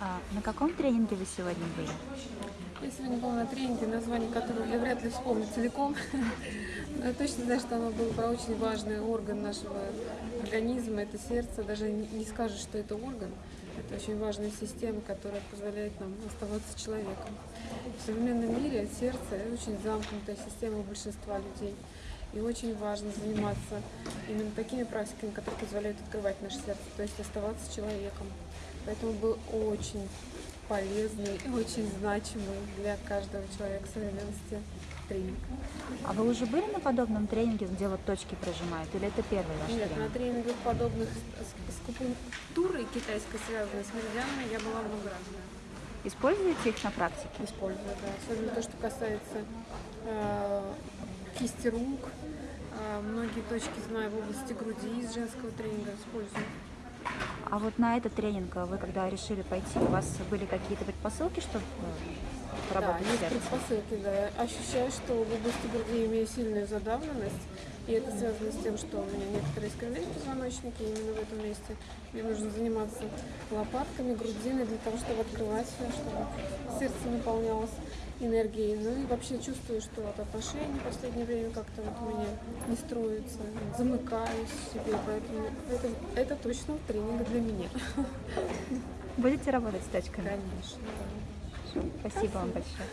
А на каком тренинге вы сегодня были? Я сегодня была на тренинге, название которого я вряд ли вспомню целиком. Но я точно знаю, что оно было про очень важный орган нашего организма, это сердце. Даже не скажешь, что это орган. Это очень важная система, которая позволяет нам оставаться человеком. В современном мире сердце очень замкнутая система у большинства людей. И очень важно заниматься именно такими практиками, которые позволяют открывать наше сердце, то есть оставаться человеком. Поэтому был очень полезный и очень значимый для каждого человека современности тренинг. А вы уже были на подобном тренинге, где вот точки прожимают, или это первый ваш Нет, тренинг? на тренингах подобных с, с купунктурой китайской связанной с меридианами я была много раз. Используете их на практике? Использую, да. Особенно то, что касается э, кисти рук. Э, многие точки знаю в области груди из женского тренинга использую. А вот на этот тренинг вы когда решили пойти, у вас были какие-то предпосылки, чтобы э, Да, поработать есть с сердцем? предпосылки, да. Ощущаю, что в области груди имею сильную задавленность, и это связано с тем, что у меня некоторые искривления позвоночника, и именно в этом месте мне нужно заниматься лопатками, грудиной для того, чтобы открывать все, чтобы сердце наполнялось энергией. Ну и вообще чувствую, что от отношений в последнее время как-то вот у меня не строится, замыкаюсь в себе, поэтому это, это точно тренинг для меня. Будете работать с точками? Конечно. да. Спасибо вам большое.